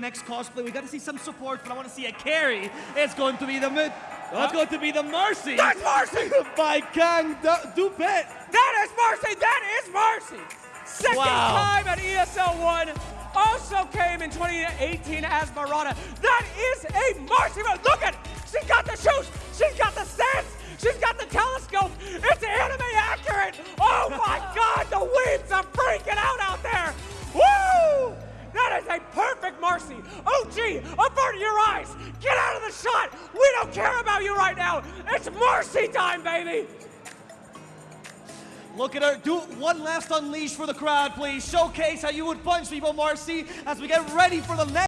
next cosplay. We got to see some support, but I want to see a carry. It's going to be the mid. That's going to be the Marci. That's Marci! by Kang Du- Dupet. That is Marci! That is Marci! Second Wow. time at ESL 1. Also came in 2018 as Mirana. That is a Marci. Look at She's got the shoes. She's got the stance. She's got the telescope. It's anime accurate. Oh my God, the weeps are freaking out out there. Marci. OG, avert your eyes. Get out of the shot. We don't care about you right now. It's Marci time, baby. Look at her. Do one last unleash for the crowd, please. Showcase how you would punch people, Marci, as we get ready for the next.